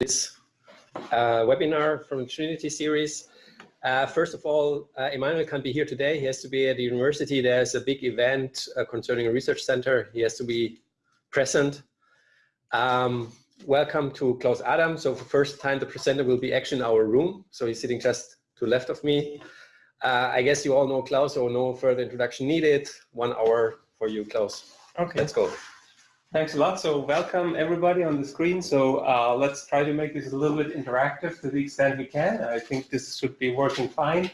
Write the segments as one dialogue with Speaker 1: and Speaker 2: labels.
Speaker 1: this uh, webinar from the Trinity series. Uh, first of all, uh, Emmanuel can't be here today. He has to be at the university. There's a big event uh, concerning a research center. He has to be present. Um, welcome to Klaus Adam. So for first time, the presenter will be actually in our room. So he's sitting just to left of me. Uh, I guess you all know Klaus, so no further introduction needed. One hour for you, Klaus.
Speaker 2: Okay.
Speaker 1: Let's go.
Speaker 2: Thanks a lot. So welcome everybody on the screen. So uh, let's try to make this a little bit interactive to the extent we can. I think this should be working fine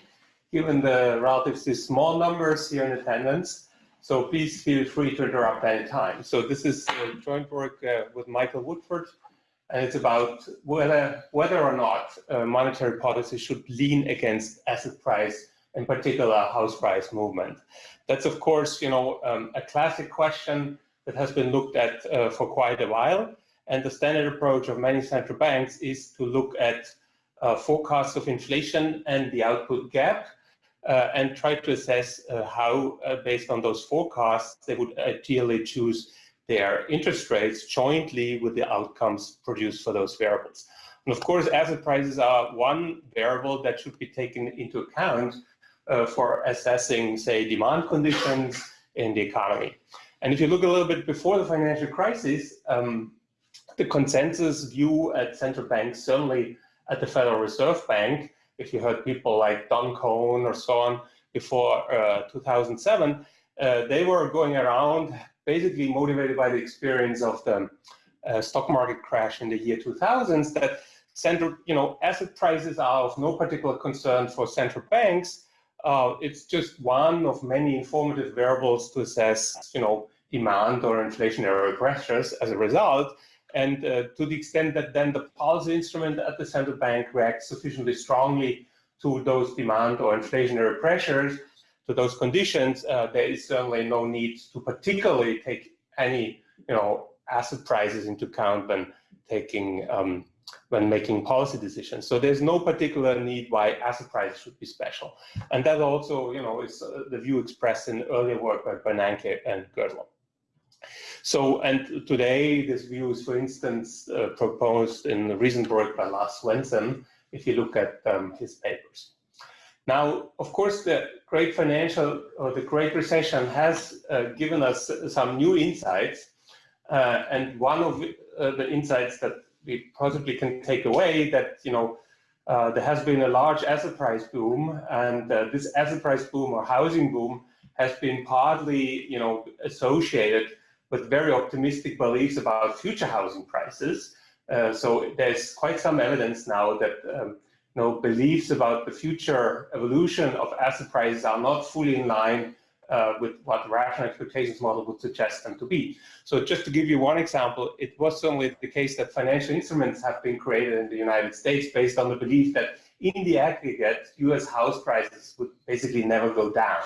Speaker 2: given the relatively small numbers here in attendance. So please feel free to interrupt any time. So this is joint work uh, with Michael Woodford, and it's about whether, whether or not uh, monetary policy should lean against asset price, in particular house price movement. That's of course, you know, um, a classic question that has been looked at uh, for quite a while. And the standard approach of many central banks is to look at uh, forecasts of inflation and the output gap uh, and try to assess uh, how, uh, based on those forecasts, they would ideally choose their interest rates jointly with the outcomes produced for those variables. And of course, asset prices are one variable that should be taken into account uh, for assessing, say, demand conditions in the economy. And if you look a little bit before the financial crisis, um, the consensus view at central banks, certainly at the Federal Reserve Bank, if you heard people like Don Kohn or so on before uh, 2007, uh, they were going around basically motivated by the experience of the uh, stock market crash in the year 2000s that central, you know, asset prices are of no particular concern for central banks uh, it's just one of many informative variables to assess, you know, demand or inflationary pressures as a result. And uh, to the extent that then the policy instrument at the central bank reacts sufficiently strongly to those demand or inflationary pressures, to those conditions, uh, there is certainly no need to particularly take any, you know, asset prices into account when taking um, when making policy decisions. So there's no particular need why asset prices should be special. And that also, you know, is uh, the view expressed in earlier work by Bernanke and Gertler. So, and today this view is, for instance, uh, proposed in the recent work by Lars Svensson, if you look at um, his papers. Now, of course, the great financial or the great recession has uh, given us some new insights. Uh, and one of uh, the insights that we possibly can take away that, you know, uh, there has been a large asset price boom, and uh, this asset price boom or housing boom has been partly, you know, associated with very optimistic beliefs about future housing prices. Uh, so there's quite some evidence now that um, you know, beliefs about the future evolution of asset prices are not fully in line uh, with what the rational expectations model would suggest them to be. So just to give you one example, it was certainly the case that financial instruments have been created in the United States based on the belief that in the aggregate, US house prices would basically never go down.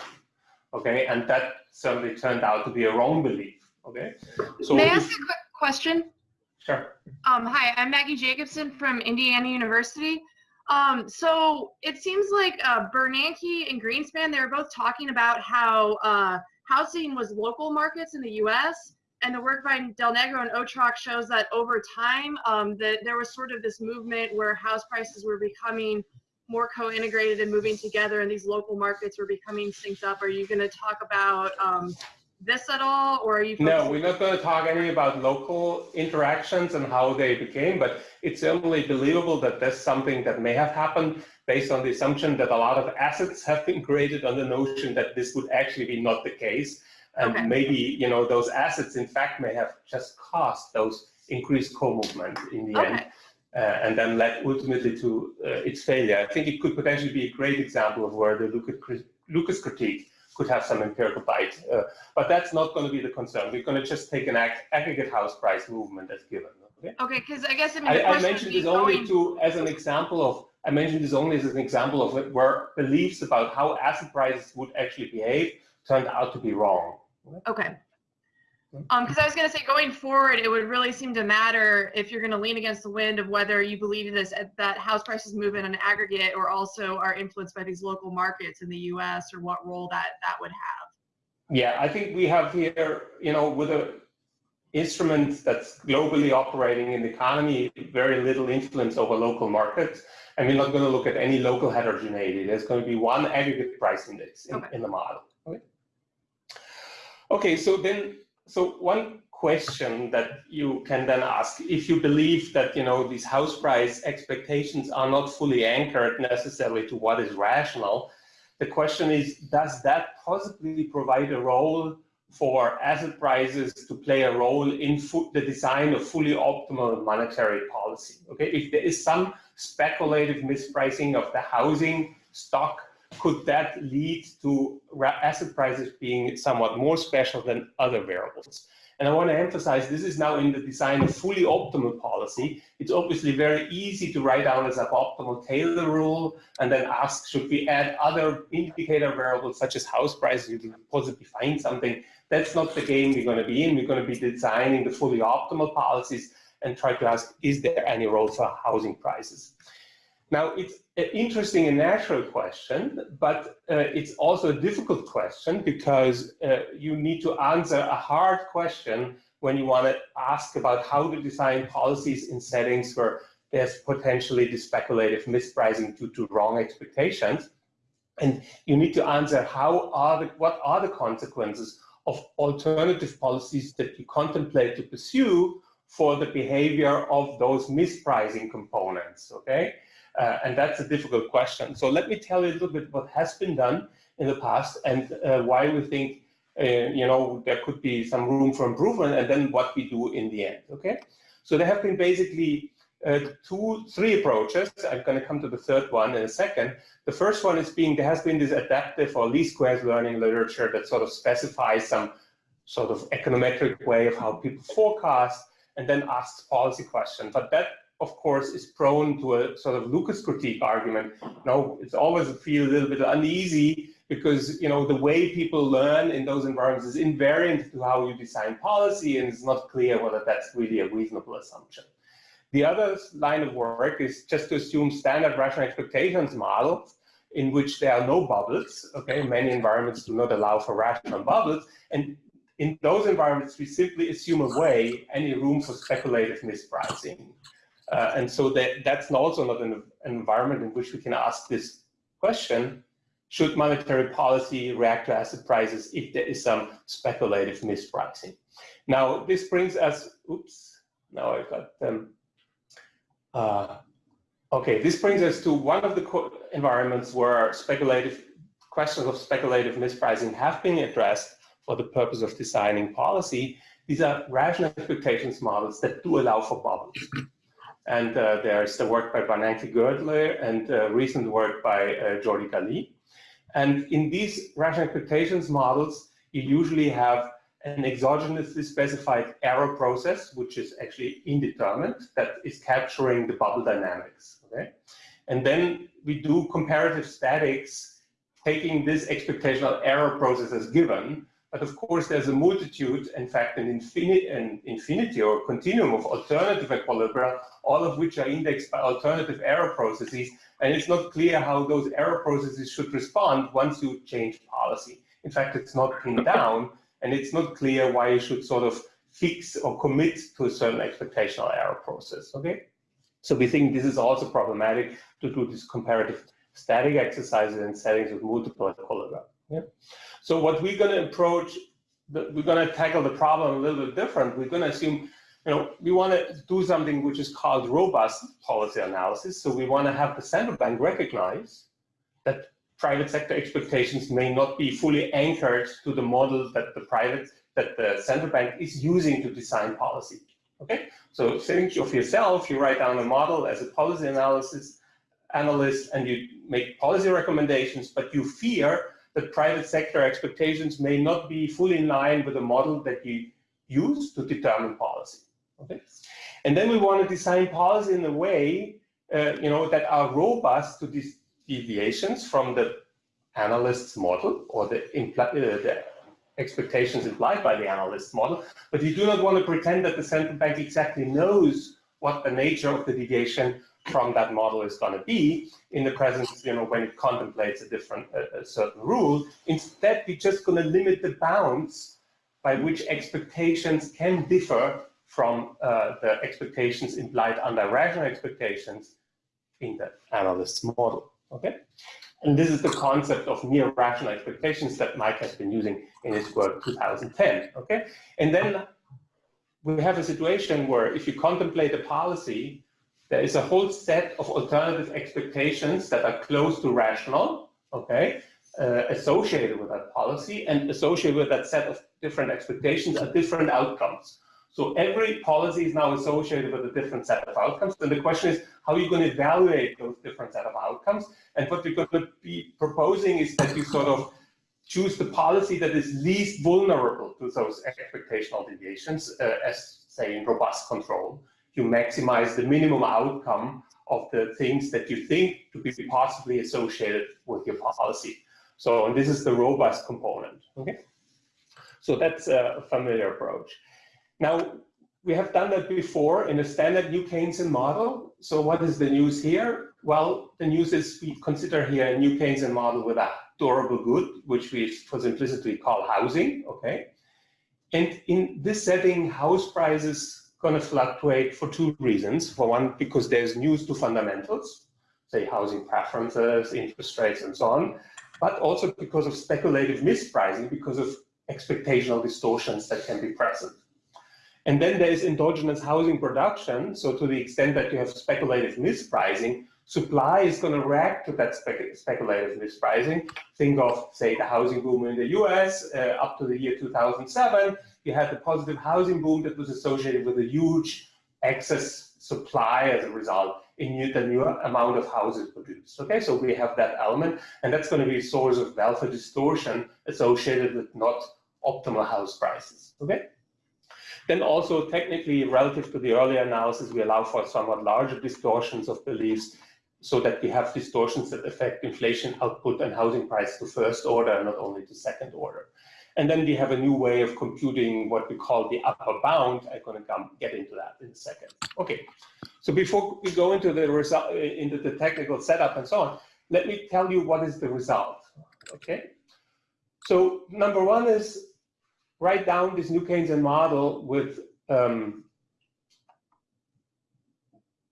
Speaker 2: Okay, and that certainly turned out to be a wrong belief. Okay.
Speaker 3: So May I ask a quick question?
Speaker 2: Sure.
Speaker 3: Um, hi, I'm Maggie Jacobson from Indiana University. Um, so it seems like uh, Bernanke and Greenspan, they were both talking about how uh, housing was local markets in the U.S. And the work by Del Negro and Otrok shows that over time, um, that there was sort of this movement where house prices were becoming more co-integrated and moving together, and these local markets were becoming synced up. Are you going to talk about um, this at all, or are you?
Speaker 2: No, we're not going to talk any about local interactions and how they became, but it's certainly believable that that's something that may have happened based on the assumption that a lot of assets have been created on the notion that this would actually be not the case. And okay. maybe, you know, those assets, in fact, may have just caused those increased co-movement in the okay. end. Uh, and then led ultimately to uh, its failure. I think it could potentially be a great example of where the Lucas critique could have some empirical bite. Uh, but that's not going to be the concern. We're going to just take an ag aggregate house price movement as given.
Speaker 3: Okay, okay because I guess I, mean,
Speaker 2: I, I mentioned this only to as an example of I mentioned this only as an example of where beliefs about how asset prices would actually behave turned out to be wrong.
Speaker 3: Okay. Um, because I was going to say, going forward, it would really seem to matter if you're going to lean against the wind of whether you believe this that house prices move in an aggregate or also are influenced by these local markets in the U.S. or what role that that would have.
Speaker 2: Yeah, I think we have here, you know, with a instrument that's globally operating in the economy, very little influence over local markets. And we're not going to look at any local heterogeneity. There's going to be one aggregate price index in,
Speaker 3: Okay.
Speaker 2: in the model. Okay. Okay, so then, so one question that you can then ask, if you believe that, you know, these house price expectations are not fully anchored necessarily to what is rational, the question is, does that possibly provide a role for asset prices to play a role in the design of fully optimal monetary policy. Okay, if there is some speculative mispricing of the housing stock, could that lead to asset prices being somewhat more special than other variables? And I want to emphasize this is now in the design of fully optimal policy. It's obviously very easy to write down as a optimal Taylor rule and then ask, should we add other indicator variables such as house prices? You can possibly find something. That's not the game we're going to be in. We're going to be designing the fully optimal policies and try to ask, is there any role for housing prices? Now, it's an interesting and natural question, but uh, it's also a difficult question because uh, you need to answer a hard question when you want to ask about how to design policies in settings where there's potentially the speculative mispricing due to wrong expectations. And you need to answer how are the, what are the consequences of alternative policies that you contemplate to pursue for the behavior of those mispricing components, okay? Uh, and that's a difficult question. So let me tell you a little bit what has been done in the past and uh, why we think, uh, you know, there could be some room for improvement and then what we do in the end, okay? So there have been basically uh, two, three approaches. I'm going to come to the third one in a second. The first one is being, there has been this adaptive or least squares learning literature that sort of specifies some sort of econometric way of how people forecast and then asks policy questions. But that of course, is prone to a sort of Lucas critique argument. Now, it's always feel a little bit uneasy because you know the way people learn in those environments is invariant to how you design policy, and it's not clear whether that's really a reasonable assumption. The other line of work is just to assume standard rational expectations models in which there are no bubbles. Okay, many environments do not allow for rational bubbles, and in those environments, we simply assume away any room for speculative mispricing. Uh, and so that, that's also not an, environment in which we can ask this question, should monetary policy react to asset prices if there is some speculative mispricing? Now, this brings us, oops, now I've got them. Uh, okay, this brings us to one of the environments where speculative questions of speculative mispricing have been addressed for the purpose of designing policy. These are rational expectations models that do allow for bubbles. And uh, there's the work by Bernanke Gertler and uh, recent work by uh, Jordi Galí. And in these rational expectations models, you usually have an exogenously specified error process, which is actually indeterminate, that is capturing the bubble dynamics. Okay? And then we do comparative statics, taking this expectational error process as given, but of course, there's a multitude, in fact, an, infinity, an infinity or continuum of alternative equilibria, all of which are indexed by alternative error processes. And it's not clear how those error processes should respond once you change policy. In fact, it's not pinned down, and it's not clear why you should sort of fix or commit to a certain expectational error process, okay? So we think this is also problematic to do these comparative static exercises in settings with multiple equilibria. Yeah. So what we're going to approach, we're going to tackle the problem a little bit different. We're going to assume, you know, we want to do something which is called robust policy analysis. So we want to have the central bank recognize that private sector expectations may not be fully anchored to the model that the private, that the central bank is using to design policy. Okay, so think of yourself, you write down a model as a policy analysis analyst and you make policy recommendations, but you fear that private sector expectations may not be fully in line with the model that you use to determine policy. Okay, and then we want to design policy in a way, uh, you know, that are robust to these deviations from the analyst's model or the, uh, the expectations implied by the analyst's model. But you do not want to pretend that the central bank exactly knows what the nature of the deviation from that model is going to be in the presence, you know, when it contemplates a different, a, a certain rule. Instead, we're just going to limit the bounds by which expectations can differ from uh, the expectations implied under rational expectations in the analyst's model. Okay, and this is the concept of near rational expectations that Mike has been using in his work 2010. Okay, and then we have a situation where if you contemplate a policy, there is a whole set of alternative expectations that are close to rational. Okay, uh, associated with that policy and associated with that set of different expectations are different outcomes. So every policy is now associated with a different set of outcomes. And the question is, how are you going to evaluate those different set of outcomes? And what we're going to be proposing is that you sort of choose the policy that is least vulnerable to those expectational deviations, uh, as say in robust control. You maximize the minimum outcome of the things that you think to be possibly associated with your policy. So and this is the robust component. Okay, so that's a familiar approach. Now we have done that before in a standard New Keynesian model. So what is the news here? Well, the news is we consider here a New Keynesian model with a durable good, which we for simplicity call housing. Okay, and in this setting, house prices going to fluctuate for two reasons. For one, because there's news to fundamentals, say housing preferences, interest rates, and so on but also because of speculative mispricing, because of expectational distortions that can be present. And then there is endogenous housing production. So to the extent that you have speculative mispricing, supply is going to react to that speculative mispricing. Think of, say, the housing boom in the US uh, up to the year 2007. You had the positive housing boom that was associated with a huge excess supply as a result in the new amount of houses produced. Okay, so we have that element, and that's going to be a source of welfare distortion associated with not optimal house prices. Okay. Then also technically relative to the earlier analysis, we allow for somewhat larger distortions of beliefs so that we have distortions that affect inflation output and housing price to first order, not only to second order. And then we have a new way of computing what we call the upper bound. I'm going to come get into that in a second. Okay, so before we go into the result, into the technical setup and so on, let me tell you what is the result. Okay, so number one is write down this New Keynesian model with um,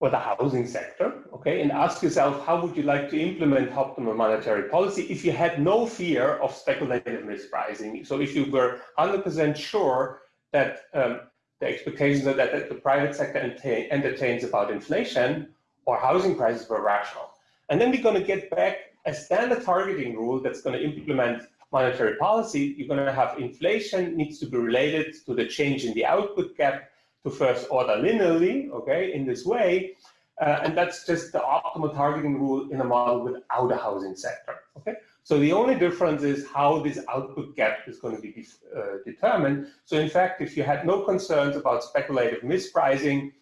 Speaker 2: for the housing sector, okay, and ask yourself, how would you like to implement optimal monetary policy if you had no fear of speculative mispricing? So if you were 100% sure that um, the expectations that, that the private sector entertains about inflation or housing prices were rational. And then we're going to get back a standard targeting rule that's going to implement monetary policy. You're going to have inflation needs to be related to the change in the output gap to first order linearly, okay, in this way. Uh, and that's just the optimal targeting rule in a model without a housing sector, okay? So the only difference is how this output gap is going to be uh, determined. So in fact, if you had no concerns about speculative mispricing,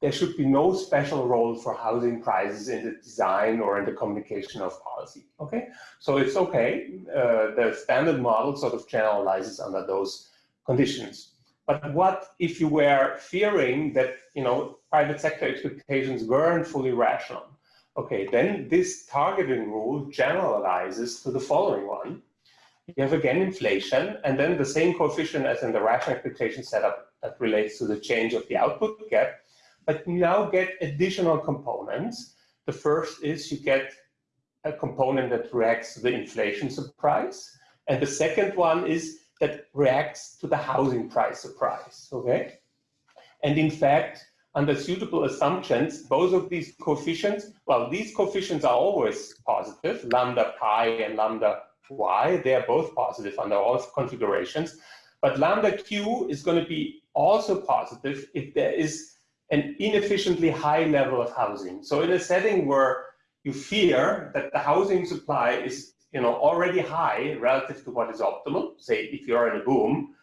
Speaker 2: there should be no special role for housing prices in the design or in the communication of policy. Okay, so it's okay. Uh, the standard model sort of generalizes under those conditions. But what if you were fearing that you know private sector expectations weren't fully rational? Okay, then this targeting rule generalizes to the following one. You have again inflation, and then the same coefficient as in the rational expectation setup that relates to the change of the output gap, but you now get additional components. The first is you get a component that reacts to the inflation surprise, and the second one is that reacts to the housing price surprise, okay? And in fact, under suitable assumptions, both of these coefficients, well, these coefficients are always positive, lambda pi and lambda y, they are both positive under all configurations, but lambda q is going to be also positive if there is an inefficiently high level of housing. So in a setting where you fear that the housing supply is you know, already high relative to what is optimal. Say if you're in a boom,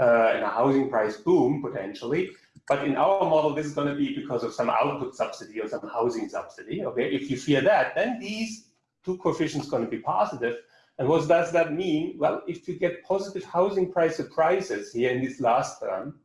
Speaker 2: uh, in a housing price boom potentially, but in our model, this is going to be because of some output subsidy or some housing subsidy. Okay, if you fear that, then these two coefficients going to be positive. And what does that mean? Well, if you get positive housing price surprises here in this last term,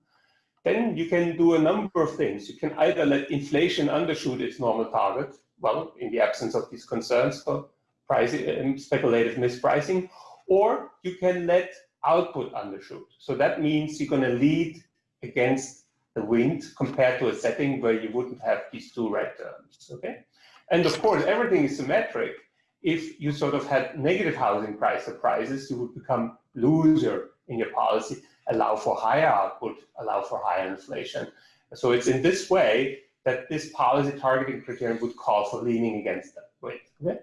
Speaker 2: then you can do a number of things. You can either let inflation undershoot its normal target, well, in the absence of these concerns for pricing, um, speculative mispricing, or you can let output undershoot. So that means you're going to lead against the wind compared to a setting where you wouldn't have these two red terms, okay? And of course, everything is symmetric. If you sort of had negative housing price surprises, you would become loser in your policy, allow for higher output, allow for higher inflation. So it's in this way that this policy targeting criterion would call for leaning against that wind, okay?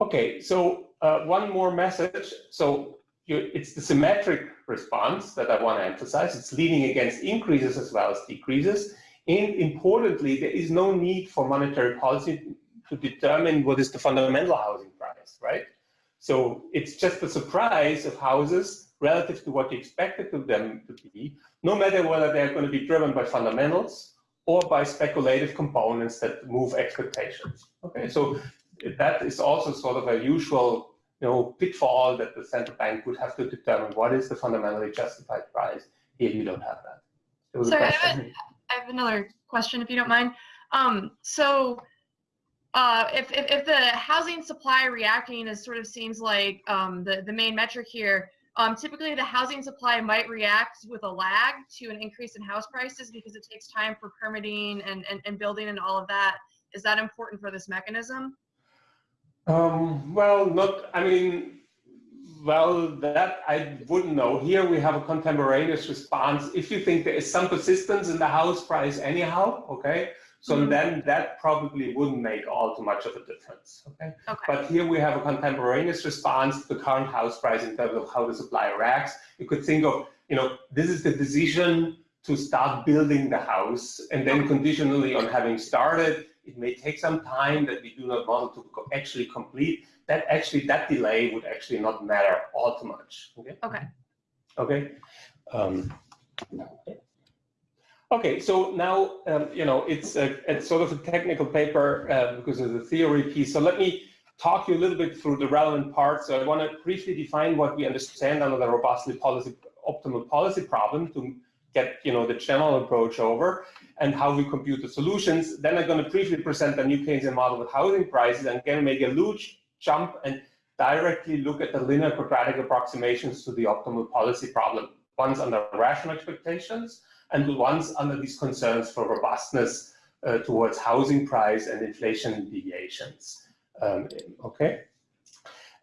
Speaker 2: Okay, so uh, one more message. So you, it's the symmetric response that I want to emphasize. It's leaning against increases as well as decreases. And importantly, there is no need for monetary policy to determine what is the fundamental housing price, right? So it's just the surprise of houses relative to what you expected them to be, no matter whether they're going to be driven by fundamentals or by speculative components that move expectations. Okay, so that is also sort of a usual you know, pitfall that the central bank would have to determine what is the fundamentally justified price. Here you don't have that.
Speaker 3: Sorry, I have, a, I have, another question if you don't mind. Um, so uh, if, if, if, the housing supply reacting is sort of seems like um, the, the main metric here, um, typically the housing supply might react with a lag to an increase in house prices because it takes time for permitting and, and, and building and all of that. Is that important for this mechanism?
Speaker 2: Um, well, not, I mean, well, that I wouldn't know. Here we have a contemporaneous response. If you think there is some persistence in the house price anyhow, okay, so mm -hmm. then that probably wouldn't make all too much of a difference, okay?
Speaker 3: okay?
Speaker 2: But here we have a contemporaneous response to the current house price in terms of how the supply reacts. You could think of, you know, this is the decision to start building the house and then conditionally on having started, it may take some time that we do not want to actually complete. That actually, that delay would actually not matter all too much. Okay.
Speaker 3: Okay.
Speaker 2: Okay. Um, okay. So now, um, you know, it's a, it's sort of a technical paper uh, because of the theory piece. So let me talk you a little bit through the relevant parts. So I want to briefly define what we understand under the robustly policy optimal policy problem to get you know the general approach over and how we compute the solutions. Then I'm going to briefly present the new Keynesian model with housing prices and again make a huge jump and directly look at the linear quadratic approximations to the optimal policy problem. Once under rational expectations and once under these concerns for robustness uh, towards housing price and inflation deviations. Um, okay.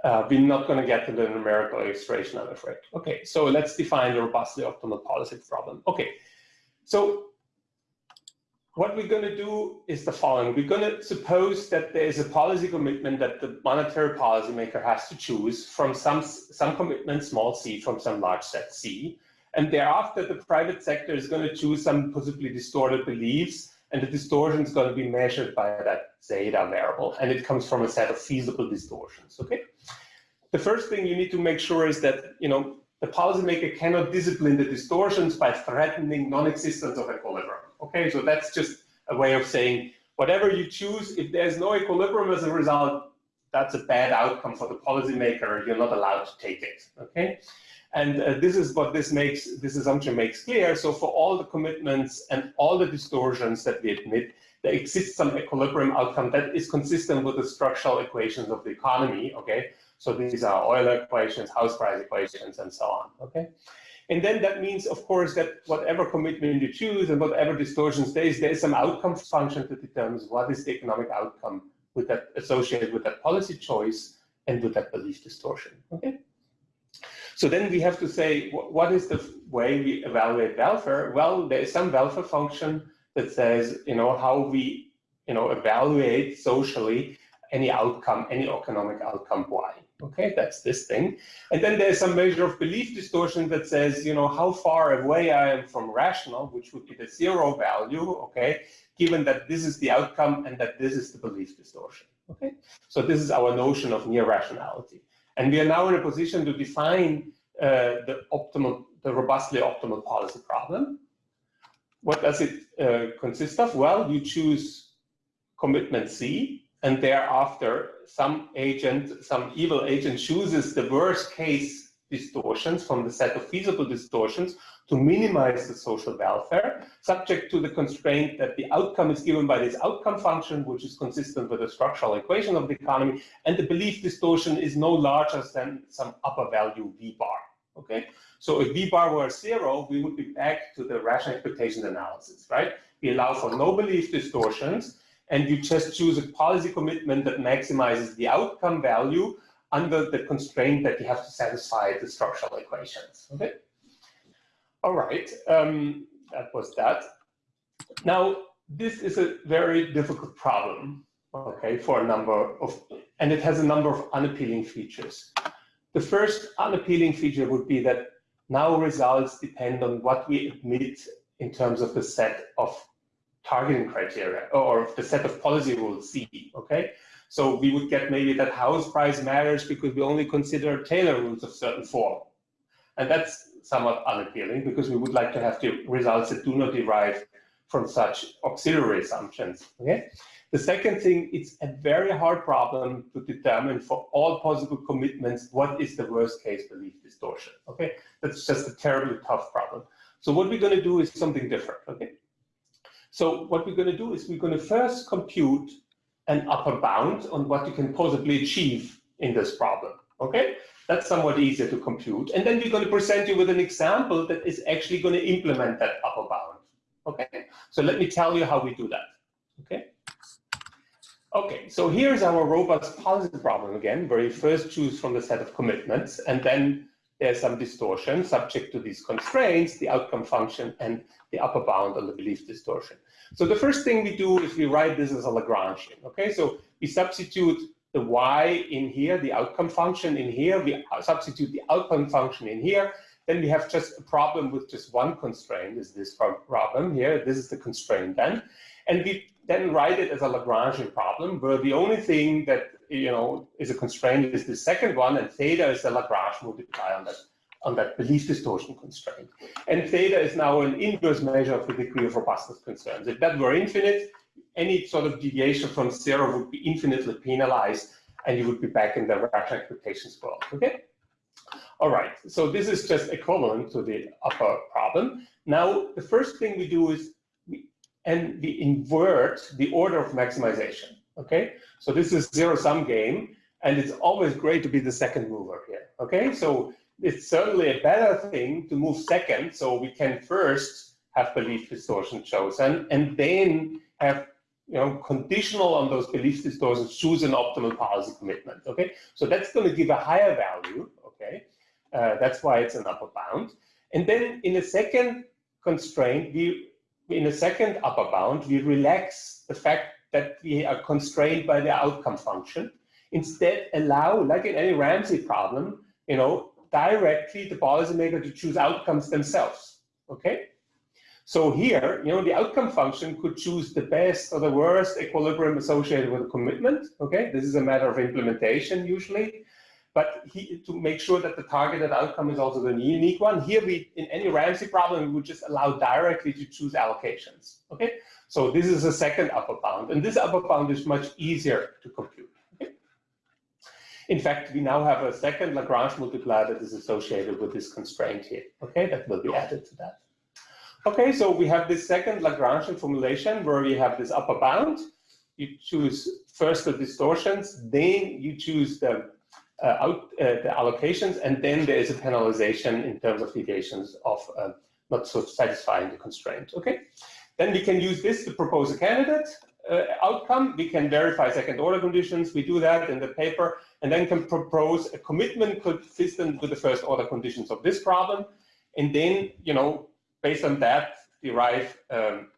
Speaker 2: Uh, we're not going to get to the numerical illustration, I'm afraid. Okay, so let's define the robustly optimal policy problem. Okay, so what we're going to do is the following. We're going to suppose that there is a policy commitment that the monetary policymaker has to choose from some, some commitment, small c, from some large set c. And thereafter, the private sector is going to choose some possibly distorted beliefs and the distortion is going to be measured by that zeta variable, and it comes from a set of feasible distortions. Okay. The first thing you need to make sure is that you know the policymaker cannot discipline the distortions by threatening non-existence of equilibrium. Okay, so that's just a way of saying whatever you choose, if there's no equilibrium as a result, that's a bad outcome for the policymaker. You're not allowed to take it. Okay. And uh, this is what this makes, this assumption makes clear. So for all the commitments and all the distortions that we admit, there exists some equilibrium outcome that is consistent with the structural equations of the economy, okay? So these are Euler equations, house price equations, and so on, okay? And then that means, of course, that whatever commitment you choose and whatever distortions there is, there is some outcome function that determines what is the economic outcome with that associated with that policy choice and with that belief distortion, okay? So then we have to say, what is the way we evaluate welfare? Well, there is some welfare function that says, you know, how we, you know, evaluate socially any outcome, any economic outcome y. Okay, that's this thing. And then there's some measure of belief distortion that says, you know, how far away I am from rational, which would be the zero value, okay, given that this is the outcome and that this is the belief distortion. Okay, so this is our notion of near rationality. And we are now in a position to define uh, the optimal, the robustly optimal policy problem. What does it uh, consist of? Well, you choose commitment C, and thereafter some agent, some evil agent chooses the worst case distortions from the set of feasible distortions to minimize the social welfare, subject to the constraint that the outcome is given by this outcome function, which is consistent with the structural equation of the economy, and the belief distortion is no larger than some upper value V bar. Okay, so if V bar were zero, we would be back to the rational expectations analysis, right? We allow for no belief distortions, and you just choose a policy commitment that maximizes the outcome value under the constraint that you have to satisfy the structural equations. Okay. All right, um, that was that. Now, this is a very difficult problem, okay, for a number of, and it has a number of unappealing features. The first unappealing feature would be that now results depend on what we admit in terms of the set of targeting criteria or the set of policy rules C, okay? So we would get maybe that house price matters because we only consider Taylor rules of certain form. And that's somewhat unappealing because we would like to have the results that do not derive from such auxiliary assumptions. Okay. The second thing, it's a very hard problem to determine for all possible commitments what is the worst case belief distortion. Okay, that's just a terribly tough problem. So what we're going to do is something different. Okay, so what we're going to do is we're going to first compute an upper bound on what you can possibly achieve in this problem. Okay, that's somewhat easier to compute. And then we're going to present you with an example that is actually going to implement that upper bound. Okay, so let me tell you how we do that. Okay. Okay, so here's our robust policy problem again, where you first choose from the set of commitments, and then there's some distortion subject to these constraints, the outcome function, and the upper bound on the belief distortion. So the first thing we do is we write this as a Lagrangian. Okay, so we substitute the y in here, the outcome function in here, we substitute the outcome function in here, then we have just a problem with just one constraint, is this problem here, this is the constraint then, and we then write it as a Lagrangian problem, where the only thing that you know is a constraint is the second one, and theta is the Lagrange multiplier on that on that belief distortion constraint. And theta is now an inverse measure of the degree of robustness concerns. If that were infinite, any sort of deviation from zero would be infinitely penalized, and you would be back in the rational expectations world. Okay. All right. So this is just equivalent to the upper problem. Now, the first thing we do is we and we invert the order of maximization. Okay. So this is zero sum game, and it's always great to be the second mover here. Okay. So it's certainly a better thing to move second, so we can first have belief distortion chosen, and then have you know, conditional on those belief distortions, choose an optimal policy commitment. Okay, so that's going to give a higher value. Okay, uh, that's why it's an upper bound. And then in a second constraint, we in a second upper bound, we relax the fact that we are constrained by the outcome function. Instead, allow, like in any Ramsey problem, you know, directly the policymaker to choose outcomes themselves. Okay. So here, you know, the outcome function could choose the best or the worst equilibrium associated with a commitment. Okay, this is a matter of implementation usually, but he, to make sure that the targeted outcome is also the unique one. Here, we in any Ramsey problem, we would just allow directly to choose allocations. Okay, so this is a second upper bound, and this upper bound is much easier to compute. In fact, we now have a second Lagrange multiplier that is associated with this constraint here. Okay, that will be added to that. Okay, so we have this second Lagrangian formulation where we have this upper bound. You choose first the distortions, then you choose the uh, out uh, the allocations, and then there is a penalization in terms of deviations of uh, not so satisfying the constraint. Okay, then we can use this to propose a candidate uh, outcome. We can verify second order conditions. We do that in the paper, and then can propose a commitment consistent with the first order conditions of this problem, and then you know based on that, derive um,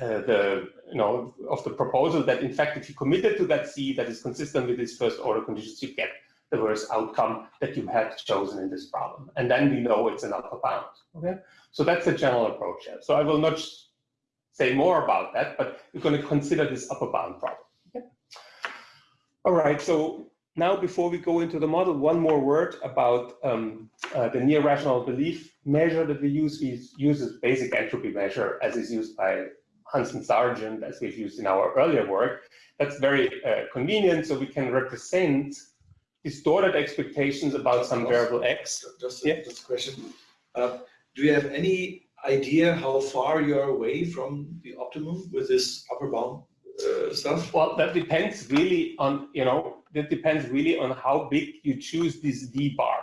Speaker 2: uh, the, you know, of the proposal that in fact, if you committed to that C that is consistent with these first order conditions, you get the worst outcome that you had chosen in this problem. And then we know it's an upper bound, okay? So that's the general approach here. So I will not say more about that, but we're going to consider this upper bound problem. Okay? All right, so now, before we go into the model, one more word about um, uh, the near rational belief measure that we use. We use a basic entropy measure as is used by Hansen Sargent, as we've used in our earlier work. That's very uh, convenient, so we can represent distorted expectations about some variable x.
Speaker 4: Just,
Speaker 2: Yeah.
Speaker 4: just a question. Uh, do you have any idea how far you are away from the optimum with this upper bound uh, stuff?
Speaker 2: Well, that depends really on, you know, that depends really on how big you choose this d bar,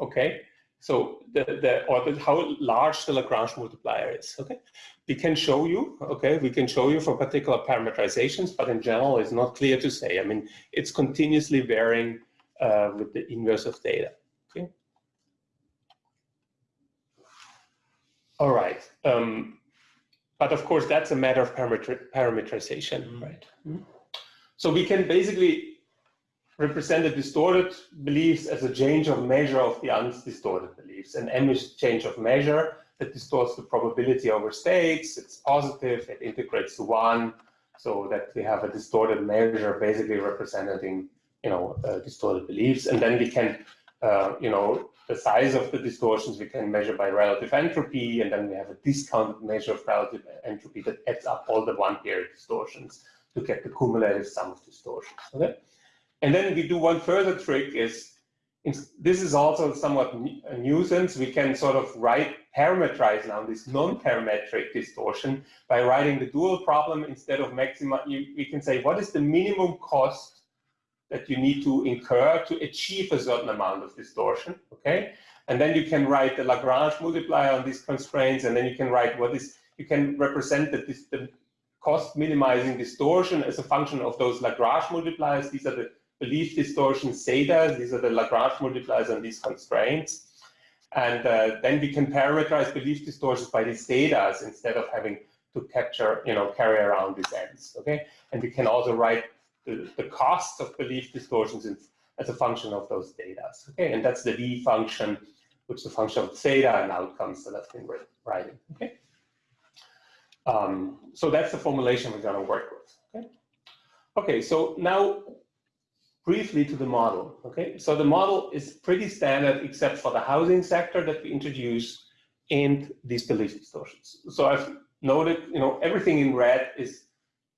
Speaker 2: okay? So the, the or the, how large the Lagrange multiplier is, okay? We can show you, okay, we can show you for particular parameterizations, but in general, it's not clear to say. I mean, it's continuously varying uh, with the inverse of theta, okay? All right, um, but of course, that's a matter of parameter parameterization,
Speaker 4: Mhm.
Speaker 2: right? Mhm. So we can basically represent the distorted beliefs as a change of measure of the undistorted beliefs. And M is change of measure that distorts the probability over states. It's positive, it integrates to one, so that we have a distorted measure basically representing, you know, uh, distorted beliefs. And then we can, uh, you know, the size of the distortions we can measure by relative entropy, and then we have a discounted measure of relative entropy that adds up all the one period distortions to get the cumulative sum of distortions. Okay? And then we do one further trick is, this is also somewhat a nuisance. We can sort of write, parameterize now this non-parametric distortion by writing the dual problem instead of maxima. We can say, what is the minimum cost that you need to incur to achieve a certain amount of distortion, okay? And then you can write the Lagrange multiplier on these constraints, and then you can write what is, you can represent that this, the cost minimizing distortion as a function of those Lagrange multipliers. These are the belief distortion zeta. These are the Lagrange multipliers on these constraints. And uh, then we can parameterize belief distortions by these zetas instead of having to capture, you know, carry around these ends, okay? And we can also write the, the cost of belief distortions as a function of those data. okay? And that's the V function, which is a function of theta and outcomes that I've been writing, okay? Um, so that's the formulation we're gonna work with, okay? Okay, so now briefly to the model, okay? So the model is pretty standard except for the housing sector that we introduce and these belief distortions. So I've noted, you know, everything in red is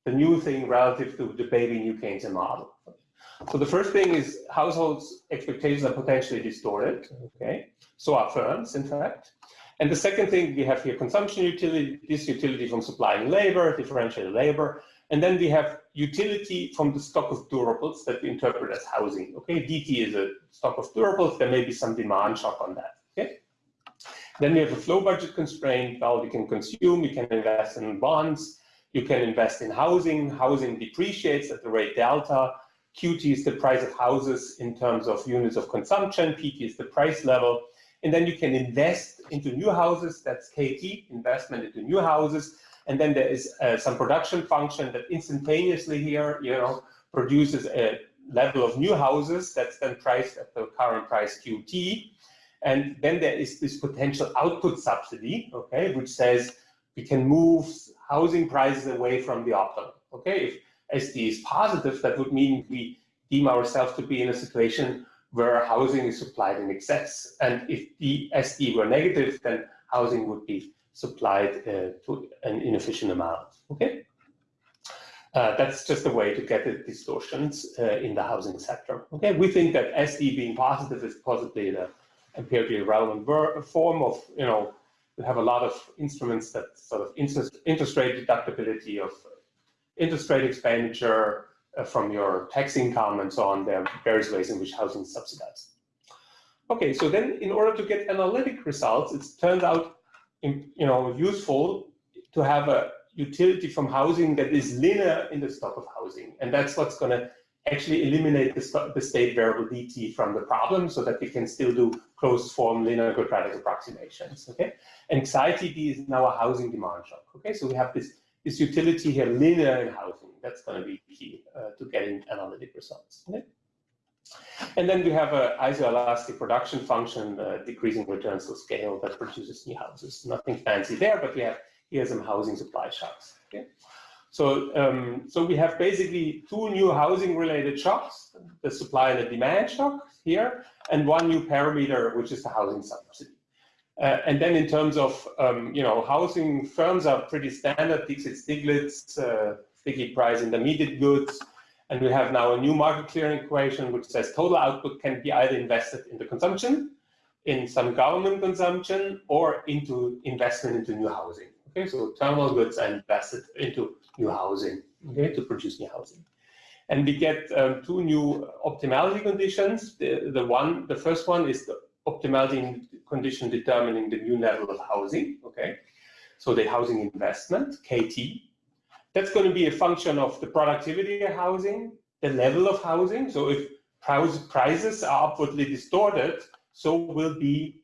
Speaker 2: the new thing relative to the baby new Keynesian model. So the first thing is households' expectations are potentially distorted, okay? So are firms, in fact. And the second thing, we have here consumption utility, this utility from supplying labor, differentiated labor, and then we have utility from the stock of durables that we interpret as housing. Okay, DT is a stock of durables. There may be some demand shock on that. Okay. Then we have a flow budget constraint. Well, we can consume, we can invest in bonds, you can invest in housing. Housing depreciates at the rate delta. QT is the price of houses in terms of units of consumption. PT is the price level. And then you can invest into new houses. That's KT, investment into new houses. And then there is uh, some production function that instantaneously here, you know, produces a level of new houses that's then priced at the current price QT. And then there is this potential output subsidy, okay, which says we can move housing prices away from the optimum. Okay, if SD is positive, that would mean we deem ourselves to be in a situation where housing is supplied in excess. And if the SD were negative, then housing would be supplied uh, to an inefficient amount. Okay, uh, that's just a way to get the distortions uh, in the housing sector. Okay, we think that SD being positive is possibly the empirically relevant form of, you know, we have a lot of instruments that sort of interest, interest rate deductibility of interest rate expenditure uh, from your tax income and so on. There are various ways in which housing is subsidized. Okay, so then in order to get analytic results, it turns out you know, useful to have a utility from housing that is linear in the stock of housing. And that's what's going to actually eliminate the, the, state variable dt from the problem so that we can still do closed form linear quadratic approximations. Okay, and anxiety d is now a housing demand shock. Okay, so we have this, this utility here linear in housing. That's going to be key uh, to getting analytic results. Okay? And then we have an isoelastic production function, uh, decreasing returns to scale that produces new houses. Nothing fancy there, but we have here some housing supply shocks. Okay? So, um, so we have basically two new housing-related shocks, the supply and the demand shock here, and one new parameter, which is the housing subsidy. Uh, and then in terms of, um, you know, housing firms are pretty standard, Dixit Stiglitz, uh, sticky price intermediate goods, And we have now a new market clearing equation which says total output can be either invested into consumption, in some government consumption, or into investment into new housing. Okay, so terminal goods are invested into new housing, okay, to produce new housing. And we get um, two new optimality conditions. The, the one, the first one is the optimality condition determining the new level of housing, okay? So the housing investment, KT, that's going to be a function of the productivity of housing, the level of housing. So if prices are upwardly distorted, so will be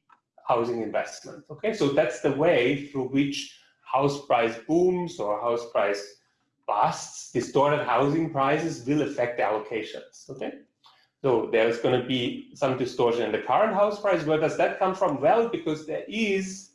Speaker 2: housing investment. Okay, so that's the way through which house price booms or house price busts, distorted housing prices will affect the allocations. Okay, so there's going to be some distortion in the current house price. Where does that come from? Well, because there is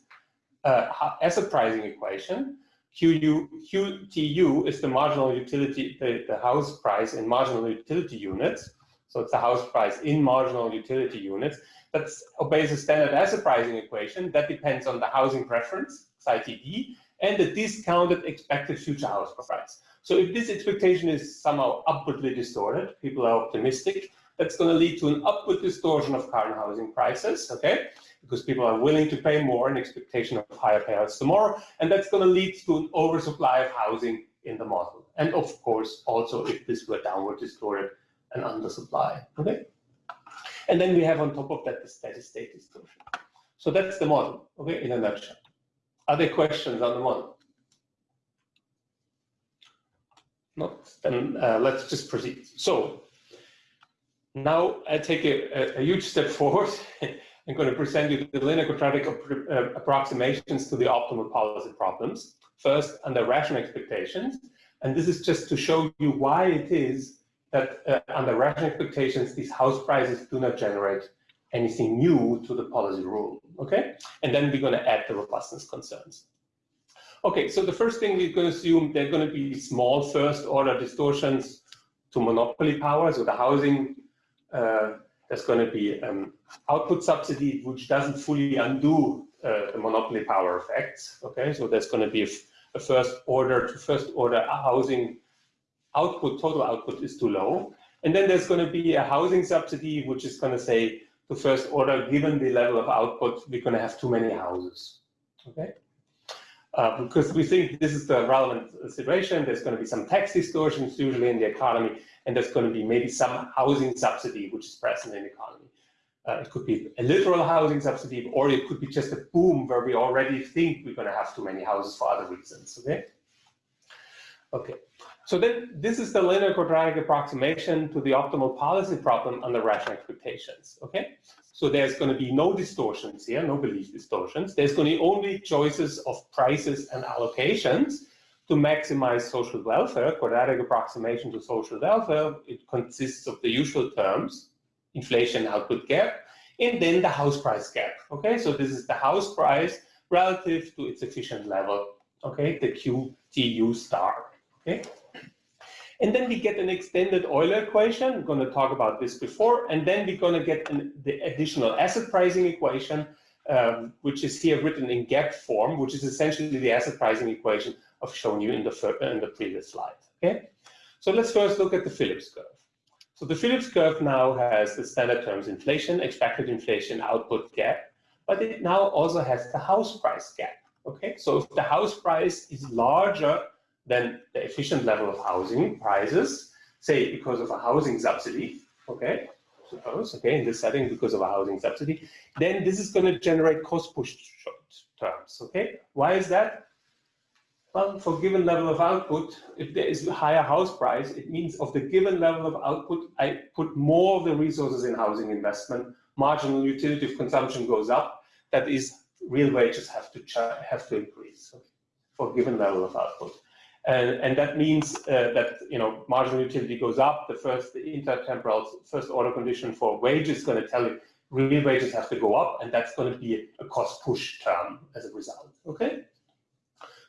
Speaker 2: a asset pricing equation QU, QTU is the marginal utility, the, the house price in marginal utility units. So it's the house price in marginal utility units. That obeys a standard asset pricing equation that depends on the housing preference, XITD, and the discounted expected future house price. So if this expectation is somehow upwardly distorted, people are optimistic, that's going to lead to an upward distortion of current housing prices, okay? because people are willing to pay more in expectation of higher payouts tomorrow. And that's going to lead to an oversupply of housing in the model. And of course, also if this were downward distorted, an undersupply. Okay. And then we have on top of that the steady state distortion. So that's the model, okay, in a nutshell. Are there questions on the model? Not, then uh, let's just proceed. So now I take a, a, a huge step forward I'm going to present you the linear quadratic uh, approximations to the optimal policy problems. First, under rational expectations. And this is just to show you why it is that uh, under rational expectations, these house prices do not generate anything new to the policy rule, okay? And then we're going to add the robustness concerns. Okay, so the first thing we're going to assume they're going to be small first order distortions to monopoly power, so the housing uh, there's going to be um, output subsidy, which doesn't fully undo uh, the monopoly power effects. Okay, so there's going to be a, a first order to first order housing output, total output is too low. And then there's going to be a housing subsidy, which is going to say to first order, given the level of output, we're going to have too many houses. Okay. Uh, because we think this is the relevant situation. There's going to be some tax distortions usually in the economy, and there's going to be maybe some housing subsidy which is present in the economy. Uh, it could be a literal housing subsidy, or it could be just a boom where we already think we're going to have too many houses for other reasons. Okay. Okay. So then this is the linear quadratic approximation to the optimal policy problem under rational expectations. Okay. So there's going to be no distortions here, no belief distortions. There's going to be only choices of prices and allocations to maximize social welfare, quadratic approximation to social welfare, it consists of the usual terms, inflation output gap, and then the house price gap. Okay, so this is the house price relative to its efficient level. Okay, the QTU star. Okay. And then we get an extended Euler equation. We're going to talk about this before. And then we're going to get an, the additional asset pricing equation, um, which is here written in gap form, which is essentially the asset pricing equation I've shown you in the, in the previous slide. Okay, so let's first look at the Phillips curve. So the Phillips curve now has the standard terms inflation, expected inflation, output gap, but it now also has the house price gap. Okay, so if the house price is larger than the efficient level of housing prices, say because of a housing subsidy, okay, suppose, okay, in this setting because of a housing subsidy, then this is going to generate cost push terms, okay? Why is that? Well, for given level of output, if there is a higher house price, it means of the given level of output, I put more of the resources in housing investment, marginal utility of consumption goes up, that is real wages have to have to increase for given level of output. And, and that means uh, that you know marginal utility goes up. The first the intertemporal first order condition for wages is going to tell you real wages have to go up, and that's going to be a cost push term as a result. Okay.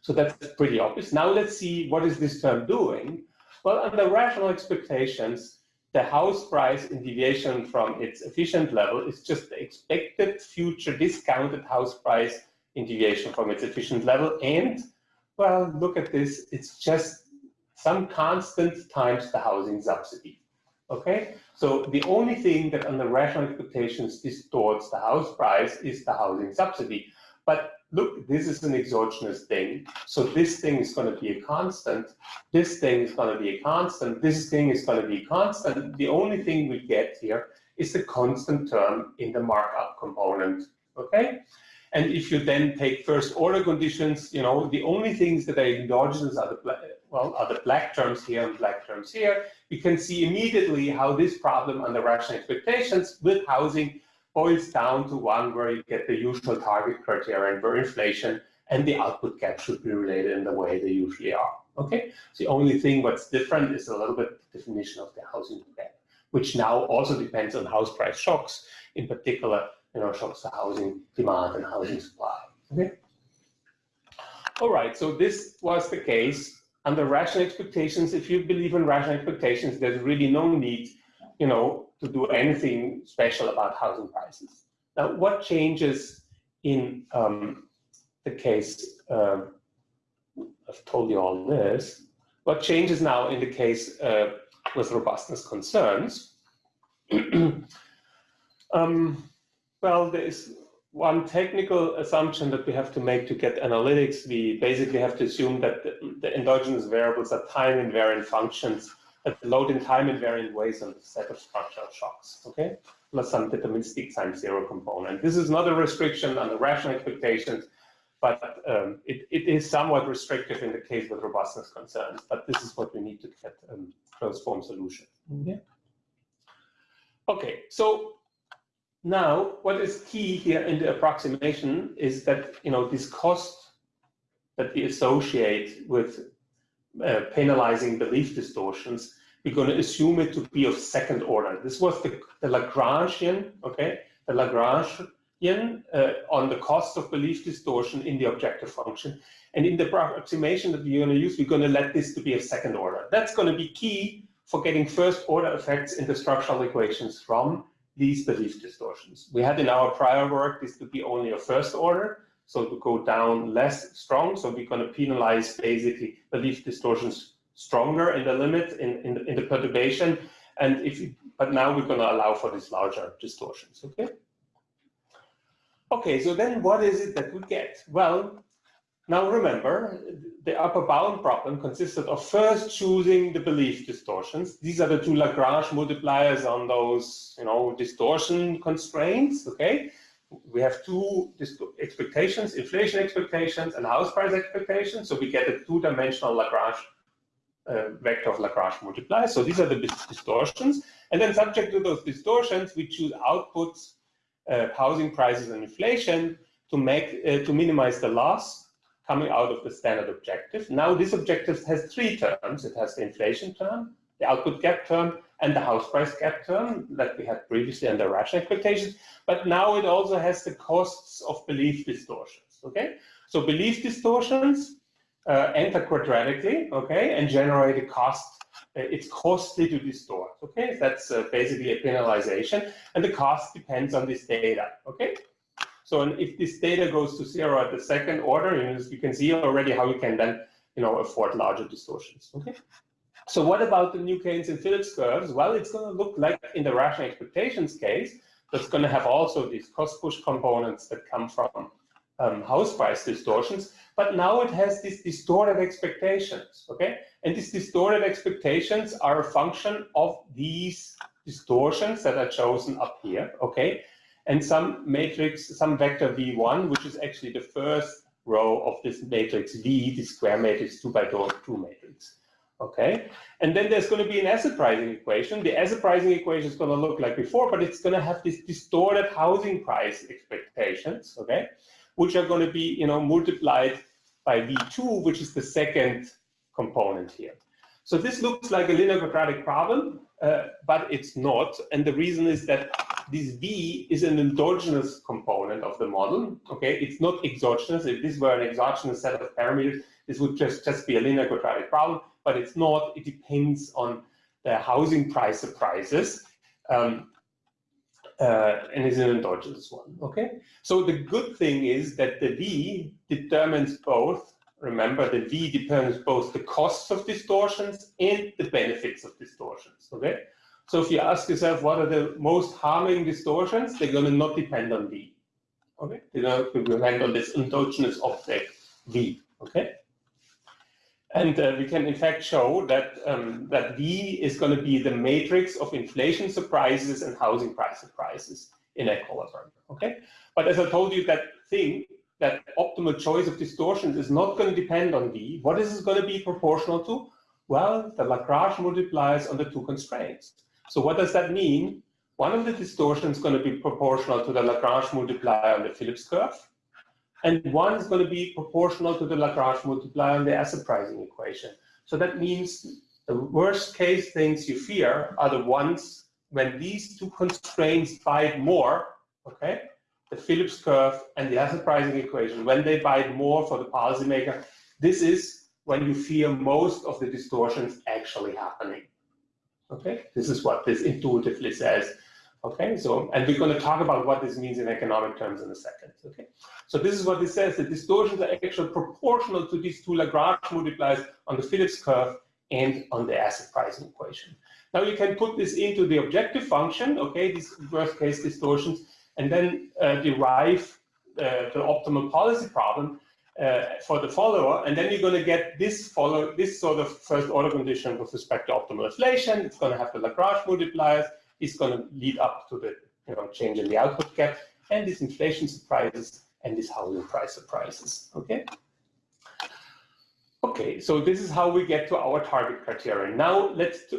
Speaker 2: So that's pretty obvious. Now let's see what is this term doing. Well, under rational expectations, the house price in deviation from its efficient level is just the expected future discounted house price in deviation from its efficient level. And, well, look at this, it's just some constant times the housing subsidy. Okay, so the only thing that under rational expectations distorts the house price is the housing subsidy. But look, this is an exogenous thing. So this thing is going to be a constant. This thing is going to be a constant. This thing is going to be constant. The only thing we get here is the constant term in the markup component. Okay? And if you then take first order conditions, you know, the only things that are endogenous are the, well, are the black terms here and black terms here. You can see immediately how this problem under rational expectations with housing boils down to one where you get the usual target criteria and where inflation and the output gap should be related in the way they usually are. Okay, so the only thing what's different is a little bit definition of the housing gap, which now also depends on house price shocks, in particular, you know, shocks to housing demand and housing supply. Okay. All right, so this was the case under rational expectations. If you believe in rational expectations, there's really no need, you know, to do anything special about housing prices. Now, what changes in um, the case, uh, I've told you all this, what changes now in the case uh, with robustness concerns? um, well, there is one technical assumption that we have to make to get analytics. We basically have to assume that the, the endogenous variables are time invariant functions that load in time invariant ways on the set of structural shocks, okay? Plus some deterministic time zero component. This is not a restriction on the rational expectations, but um, it, it is somewhat restrictive in the case with robustness concerns, but this is what we need to get um, closed form solution. Okay. okay, so now what is key here in the approximation is that, you know, this cost that we associate with uh, penalizing belief distortions, we're going to assume it to be of second order. This was the, the Lagrangian, okay, the Lagrangian uh, on the cost of belief distortion in the objective function. And in the approximation that we're going to use, we're going to let this to be of second order. That's going to be key for getting first order effects in the structural equations from these belief distortions. We had in our prior work this to be only a first order, so to go down less strong. So we're going to penalize basically belief distortions stronger in the limit in, in, in the perturbation. And if you, but now we're going to allow for these larger distortions. Okay. Okay, so then what is it that we get? Well, now remember, the upper bound problem consisted of first choosing the belief distortions. These are the two Lagrange multipliers on those, you know, distortion constraints, okay? we have two expectations, inflation expectations and house price expectations. So we get a two-dimensional Lagrange uh, vector of Lagrange multipliers. So these are the distortions. And then subject to those distortions, we choose outputs, uh, housing prices and inflation to make uh, to minimize the loss coming out of the standard objective. Now this objective has three terms. It has the inflation term, the output gap term, and the house price gap term that we had previously under rational expectations. But now it also has the costs of belief distortions, okay? So belief distortions uh, enter quadratically, okay, and generate a cost. Uh, it's costly to distort, okay? That's uh, basically a penalization, and the cost depends on this theta, okay? So and if this theta goes to zero at the second order, you, you can see already how you can then, you know, afford larger distortions, okay? So what about the New Keynesian Phillips curves? Well, it's going to look like in the rational expectations case, that's going to have also these cost push components that come from um, house price distortions, but now it has these distorted expectations, okay? And these distorted expectations are a function of these distortions that are chosen up here, okay? And some matrix, some vector V1, which is actually the first row of this matrix V, the square matrix, two by two matrix okay? And then there's going to be an asset pricing equation. The asset pricing equation is going to look like before, but it's going to have these distorted housing price expectations, okay? Which are going to be, you know, multiplied by V2, which is the second component here. So this looks like a linear quadratic problem, uh, but it's not. And the reason is that this V is an endogenous component of the model, okay? It's not exogenous. If this were an exogenous set of parameters, this would just, just be a linear quadratic problem but it's not. It depends on the housing price surprises. Um, uh, and is an endogenous one, okay? So the good thing is that the V determines both, remember the V depends both the costs of distortions and the benefits of distortions, okay? So if you ask yourself what are the most harming distortions, they're going to not depend on V, okay? They're going to depend on this endogenous object V, okay? And uh, we can in fact show that, um, that V is going to be the matrix of inflation surprises and housing price surprises in equilibrium, okay? But as I told you, that thing, that optimal choice of distortions is not going to depend on V. What is it going to be proportional to? Well, the Lagrange multipliers on the two constraints. So what does that mean? One of the distortions is going to be proportional to the Lagrange multiplier on the Phillips curve, and one is going to be proportional to the Lagrange multiplier on the asset pricing equation. So that means the worst case things you fear are the ones when these two constraints bite more, okay, the Phillips curve and the asset pricing equation, when they bite more for the policymaker, this is when you fear most of the distortions actually happening. Okay, this is what this intuitively says. Okay, so, and we're going to talk about what this means in economic terms in a second. Okay, so this is what this says. The distortions are actually proportional to these two Lagrange multipliers on the Phillips curve and on the asset pricing equation. Now you can put this into the objective function, okay, these worst case distortions, and then uh, derive uh, the optimal policy problem uh, for the follower, and then you're going to get this follow this sort of first order condition with respect to optimal inflation. It's going to have the Lagrange multipliers. It's going to lead up to the you know change in the output gap and these inflation surprises and these housing price surprises. Okay. Okay, so this is how we get to our target criterion. Now let's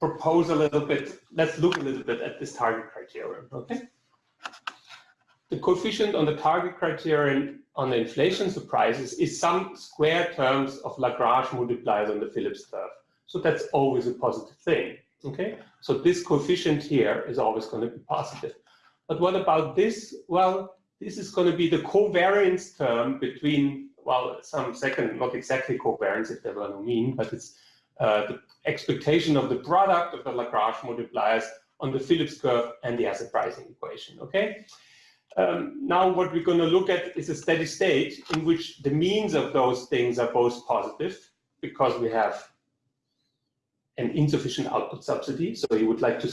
Speaker 2: propose a little bit. Let's look a little bit at this target criterion. Okay the coefficient on the target criterion on the inflation surprises is some square terms of Lagrange multipliers on the Phillips curve. So that's always a positive thing, okay? So this coefficient here is always going to be positive. But what about this? Well, this is going to be the covariance term between, well, some second, not exactly covariance if there were no mean, but it's uh, the expectation of the product of the Lagrange multipliers on the Phillips curve and the asset pricing equation, okay? Um, now what we're going to look at is a steady state in which the means of those things are both positive because we have an insufficient output subsidy. So you would like to,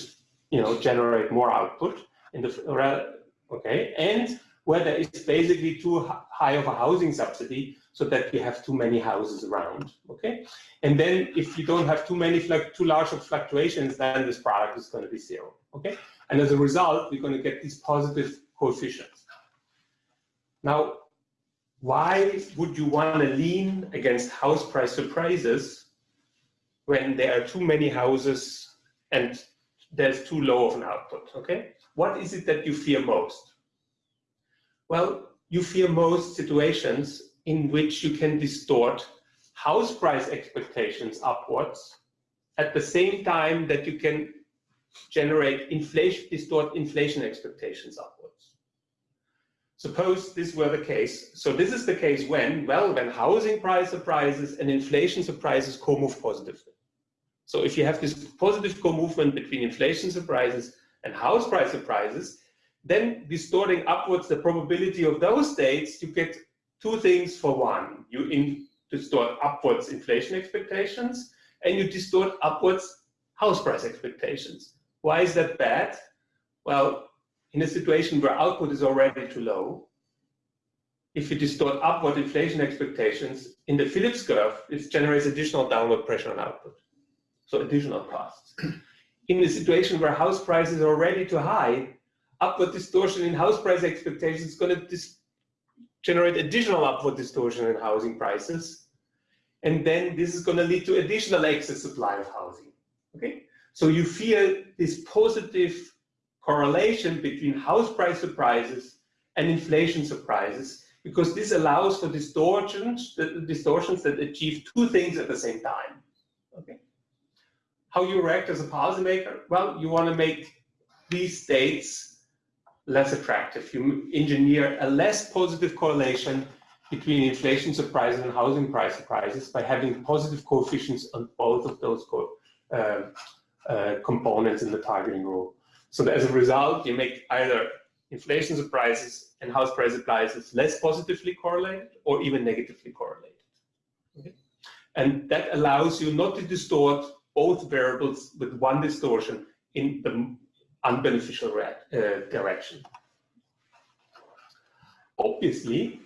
Speaker 2: you know, generate more output in the okay, and where there is basically too high of a housing subsidy so that you have too many houses around. Okay, and then if you don't have too many too large of fluctuations, then this product is going to be zero. Okay, and as a result, we're going to get these positive coefficients. Now, why would you want to lean against house price surprises when there are too many houses and there's too low of an output, okay? What is it that you fear most? Well, you fear most situations in which you can distort house price expectations upwards at the same time that you can generate inflation, distort inflation expectations upwards. Suppose this were the case. So this is the case when, well, when housing price surprises and inflation surprises co-move positively. So if you have this positive co-movement between inflation surprises and house price surprises, then distorting upwards the probability of those states, you get two things for one. You in, distort upwards inflation expectations and you distort upwards house price expectations. Why is that bad? Well, in a situation where output is already too low, if you distort upward inflation expectations in the Phillips curve, it generates additional downward pressure on output, so additional costs. In a situation where house prices are already too high, upward distortion in house price expectations is going to generate additional upward distortion in housing prices. And then this is going to lead to additional excess supply of housing. Okay, so you feel this positive correlation between house price surprises and inflation surprises because this allows for distortions, distortions that achieve two things at the same time. Okay. How you react as a policymaker? Well, you want to make these states less attractive. You engineer a less positive correlation between inflation surprises and housing price surprises by having positive coefficients on both of those uh, uh, components in the targeting rule. So as a result, you make either inflation surprises and house price surprises less positively correlated or even negatively correlated. Okay? And that allows you not to distort both variables with one distortion in the unbeneficial uh, direction. Obviously,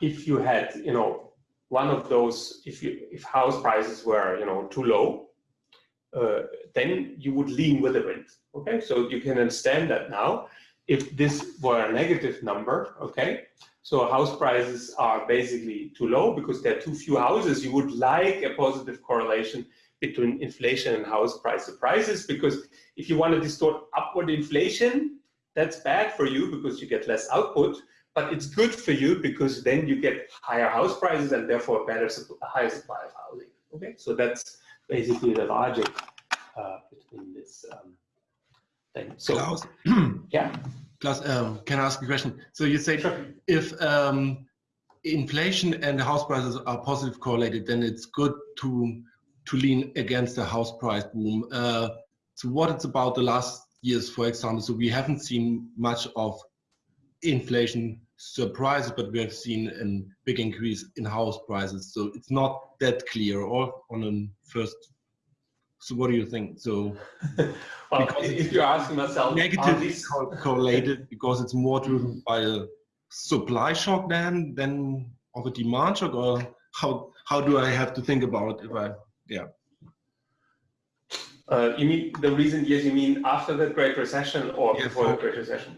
Speaker 2: if you had, you know, one of those, if you if house prices were, you know, too low, uh, then you would lean with the wind. Okay, so you can understand that now. If this were a negative number, okay, so house prices are basically too low because there are too few houses. You would like a positive correlation between inflation and house price prices because if you want to distort upward inflation, that's bad for you because you get less output, but it's good for you because then you get higher house prices and therefore better a higher supply of housing. Okay, so that's basically the logic uh, between this um, thing. So,
Speaker 5: Klaus,
Speaker 2: yeah.
Speaker 5: Klaus, um, can I ask a question? So you say
Speaker 2: Sure.
Speaker 5: if um, inflation and house prices are positive correlated, then it's good to to lean against the house price boom. Uh, so what it's about the last years, for example, so we haven't seen much of inflation surprises, but we have seen a big increase in house prices. So it's not that clear or on a first. So what do you think? So
Speaker 2: well, if you're asking myself,
Speaker 5: negatively co- correlated because it's more driven by a supply shock than than of a demand shock, or how how do I have to think about if I yeah
Speaker 2: Uh, you mean the reason? Yes, you mean after the Great Recession or
Speaker 5: Yeah,
Speaker 2: before the Great Recession?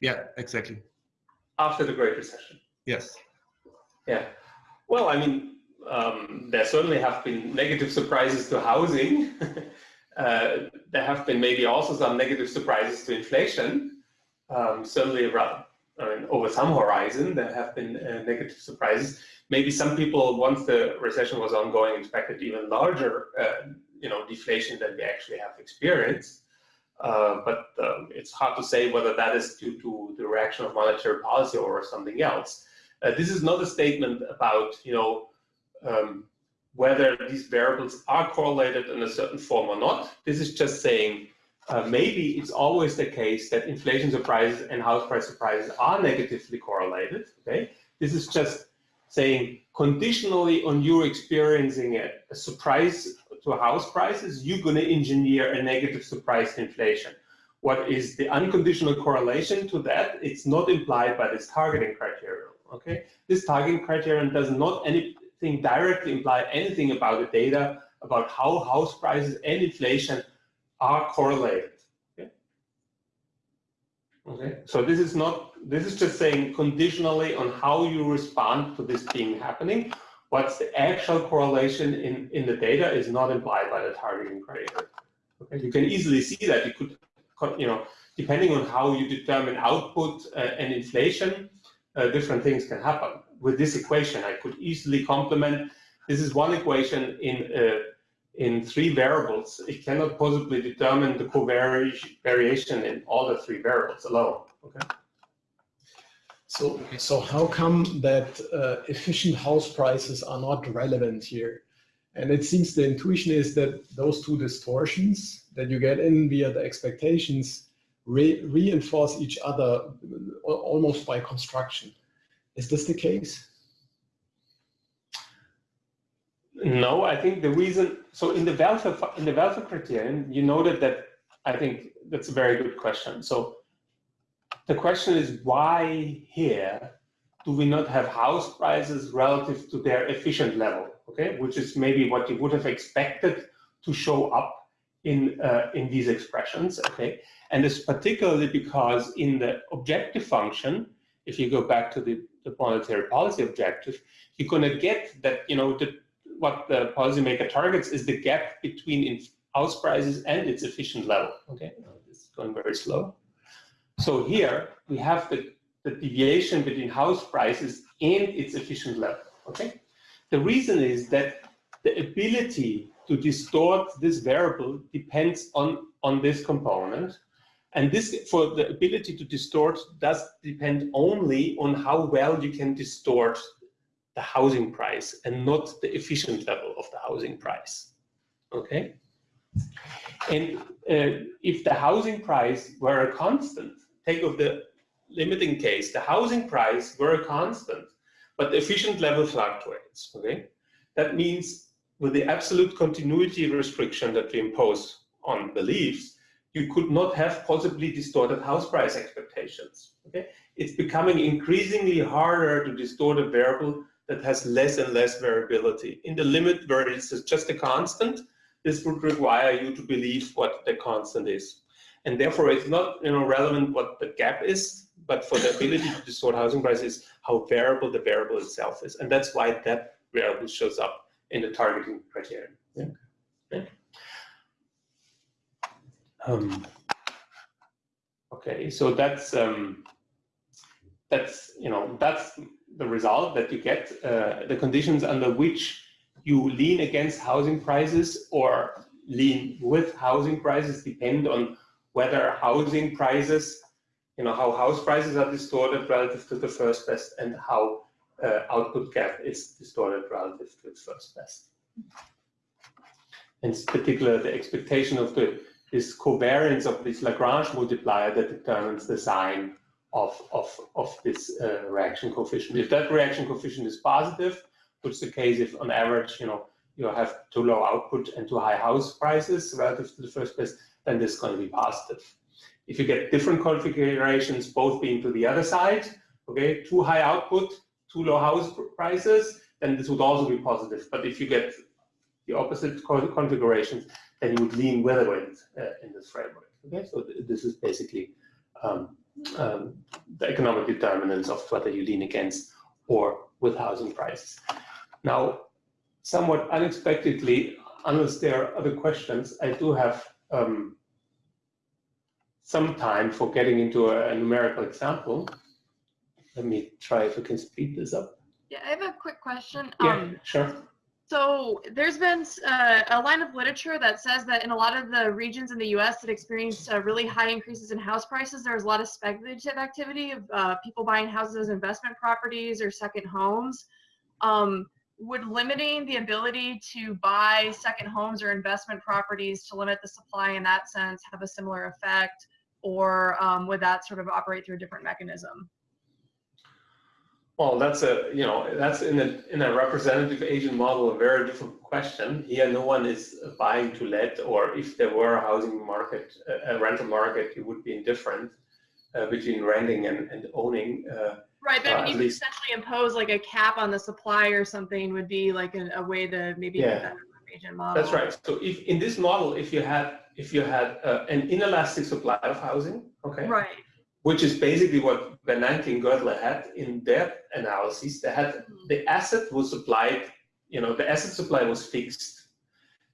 Speaker 5: yeah exactly
Speaker 2: After the Great Recession.
Speaker 5: yes
Speaker 2: Yeah. Well, I mean, um, there certainly have been negative surprises to housing. uh, there have been maybe also some negative surprises to inflation. Um, certainly, around, I mean, over some horizon, there have been uh, negative surprises. Maybe some people, once the recession was ongoing, expected even larger, uh, you know, deflation than we actually have experienced. Uh, but um, it's hard to say whether that is due to the reaction of monetary policy or something else. Uh, this is not a statement about, you know, um, whether these variables are correlated in a certain form or not. This is just saying uh, maybe it's always the case that inflation surprises and house price surprises are negatively correlated. Okay, this is just saying conditionally on you experiencing a, a surprise to house prices, you're going to engineer a negative surprise to inflation. What is the unconditional correlation to that? It's not implied by this targeting criterion. Okay, this targeting criterion does not anything directly imply anything about the data about how house prices and inflation are correlated. Okay, okay. so this is not. This is just saying conditionally on how you respond to this being happening. What's the actual correlation in in the data is not implied by the targeting criterion. Okay, you can easily see that you could, you know, depending on how you determine output uh, and inflation, uh, different things can happen. With this equation, I could easily complement. This is one equation in uh, in three variables. It cannot possibly determine the covariation variation in all the three variables alone. Okay.
Speaker 6: So, so how come that uh, efficient house prices are not relevant here? And it seems the intuition is that those two distortions that you get in via the expectations re reinforce each other uh, almost by construction. Is this the case?
Speaker 2: No, I think the reason. So in the welfare in the criterion, you noted that. I think that's a very good question. So the question is why here do we not have house prices relative to their efficient level? Okay, which is maybe what you would have expected to show up in uh, in these expressions. Okay, and it's particularly because in the objective function, if you go back to the, the monetary policy objective, you're going to get that you know the what the policymaker targets is the gap between house prices and its efficient level. Okay, it's going very slow. So here we have the, the deviation between house prices and its efficient level. Okay, the reason is that the ability to distort this variable depends on on this component. And this, for the ability to distort, does depend only on how well you can distort the housing price and not the efficient level of the housing price. Okay? And uh, if the housing price were a constant, take of the limiting case, the housing price were a constant, but the efficient level fluctuates, okay? That means with the absolute continuity restriction that we impose on beliefs, you could not have possibly distorted house price expectations, okay? It's becoming increasingly harder to distort a variable that has less and less variability. In the limit where it's just a constant, this would require you to believe what the constant is. And therefore, it's not you know, relevant what the gap is, but for the ability to distort housing prices, how variable the variable itself is. And that's why that variable shows up in the targeting criterion. Yeah. yeah. Um, okay, so that's um, that's you know that's the result that you get, uh, the conditions under which you lean against housing prices or lean with housing prices depend on whether housing prices, you know, how house prices are distorted relative to the first best and how uh, output gap is distorted relative to its first best. In particular, the expectation of the this covariance of this Lagrange multiplier that determines the sign of, of, of this uh, reaction coefficient. If that reaction coefficient is positive, which is the case if on average, you know, you have too low output and too high house prices relative to the first best, then this is going to be positive. If you get different configurations, both being to the other side, okay, too high output, too low house prices, then this would also be positive. But if you get the opposite configurations, then you would lean it uh, in this framework. Okay, so th this is basically um, um, the economic determinants of whether you lean against or with housing prices. Now, somewhat unexpectedly, unless there are other questions, I do have um, some time for getting into a, a, numerical example. Let me try if I can speed this up.
Speaker 3: Yeah, I have a quick question.
Speaker 2: Yeah, um, sure.
Speaker 3: So there's been uh, a line of literature that says that in a lot of the regions in the U.S. that experienced uh, really high increases in house prices, there was a lot of speculative activity of uh, people buying houses as investment properties or second homes. Um, would limiting the ability to buy second homes or investment properties to limit the supply in that sense have a similar effect, or um, would that sort of operate through a different mechanism?
Speaker 2: Well, that's a, you know, that's in a, in a representative agent model, a very different question. Here, no one is buying to let, or if there were a housing market, a rental market, it would be indifferent uh, between renting and, and owning. Uh,
Speaker 3: right, but uh, you could essentially impose like a cap on the supply or something would be like a, a way to maybe
Speaker 2: yeah. agent model. That's right. So if in this model, if you had if you had uh, an inelastic supply of housing, okay,
Speaker 3: right
Speaker 2: which is basically what Bernanke and Gertler had in their analysis. They had mm-hmm. the asset was supplied, you know, the asset supply was fixed.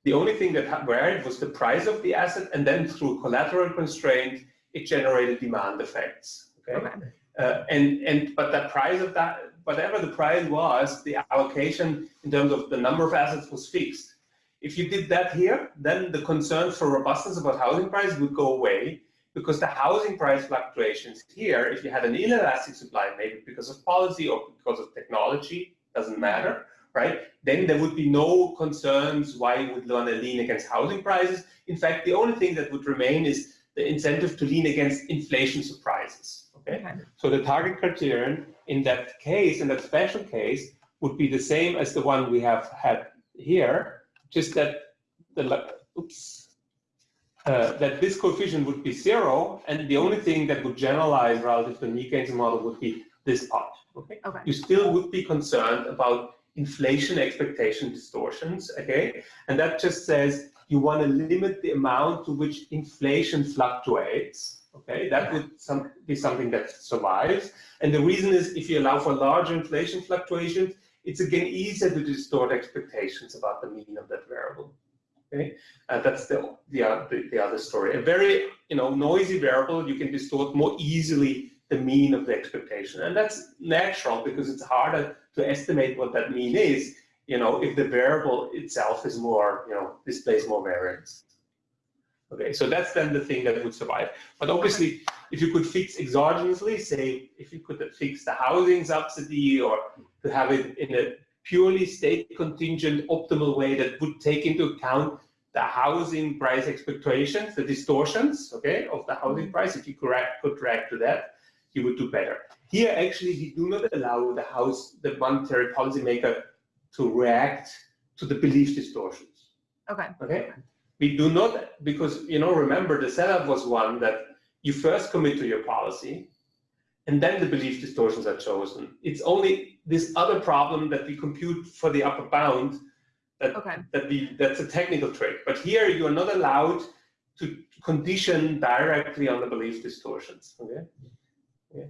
Speaker 2: The only thing that varied was the price of the asset, and then through collateral constraint, it generated demand effects. Okay, okay. Uh, and and but the price of that, whatever the price was, the allocation in terms of the number of assets was fixed. If you did that here, then the concerns for robustness about housing price would go away because the housing price fluctuations here, if you had an inelastic supply, maybe because of policy or because of technology, doesn't matter, right? Then there would be no concerns why you would want to lean against housing prices. In fact, the only thing that would remain is the incentive to lean against inflation surprises, okay? okay. So the target criterion in that case, in that special case, would be the same as the one we have had here, just that the, oops, uh, that this coefficient would be zero, and the only thing that would generalize relative to the Nielsen model would be this part. Okay?
Speaker 3: okay.
Speaker 2: You still would be concerned about inflation expectation distortions. Okay, and that just says you want to limit the amount to which inflation fluctuates. Okay, that would some, be something that survives. And the reason is if you allow for larger inflation fluctuations, it's again easier to distort expectations about the mean of that variable. Okay, uh, that's the, the, uh, the, the other story. A very you know noisy variable, you can distort more easily the mean of the expectation, and that's natural because it's harder to estimate what that mean is. You know, if the variable itself is more you know displays more variance. Okay, so that's then the thing that would survive. But obviously, if you could fix exogenously, say if you could fix the housing subsidy or to have it in a purely state contingent optimal way that would take into account the housing price expectations, the distortions, okay, of the housing price, if you correct, could react to that, you would do better. Here, actually, we do not allow the house, the monetary policymaker, to react to the belief distortions.
Speaker 3: Okay.
Speaker 2: Okay. We do not because you know remember the setup was one that you first commit to your policy, and then the belief distortions are chosen. It's only this other problem that we compute for the upper bound that
Speaker 3: Okay.
Speaker 2: that we that's a technical trick. But here you are not allowed to condition directly on the belief distortions. Okay. okay.